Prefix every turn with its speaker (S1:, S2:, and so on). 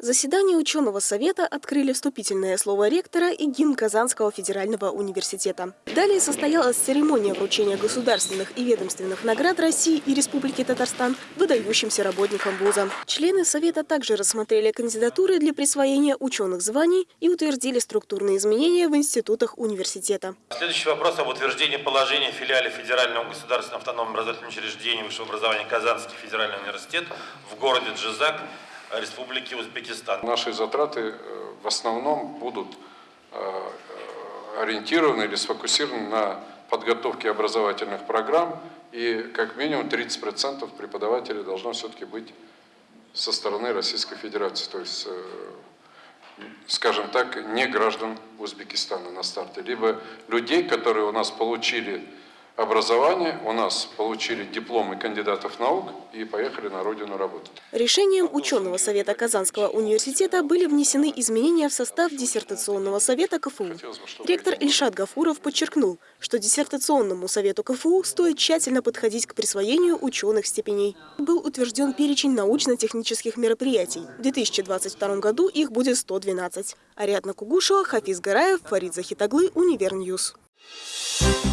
S1: Заседание ученого совета открыли вступительное слово ректора и гимн Казанского федерального университета. Далее состоялась церемония вручения государственных и ведомственных наград России и Республики Татарстан выдающимся работникам вуза. Члены совета также рассмотрели кандидатуры для присвоения ученых званий и утвердили структурные изменения в институтах университета.
S2: Следующий вопрос об утверждении положения филиале Федерального государственного автономного образовательного учреждения высшего образования Казанский федеральный университет в городе Джизак Республики Узбекистан.
S3: Наши затраты э, в основном будут э, ориентированы или сфокусированы на подготовке образовательных программ, и как минимум 30% преподавателей должно все-таки быть со стороны Российской Федерации, то есть, э, скажем так, не граждан Узбекистана на старте, либо людей, которые у нас получили образование, у нас получили дипломы кандидатов наук и поехали на родину работать.
S1: Решением ученого совета Казанского университета были внесены изменения в состав диссертационного совета КФУ. Ректор Ильшат Гафуров подчеркнул, что диссертационному совету КФУ стоит тщательно подходить к присвоению ученых степеней. Был утвержден перечень научно-технических мероприятий. В 2022 году их будет 112. Ариадна Кугушева, Хафиз Гараев, Фарид Захитаглы, Univer News. Thank you.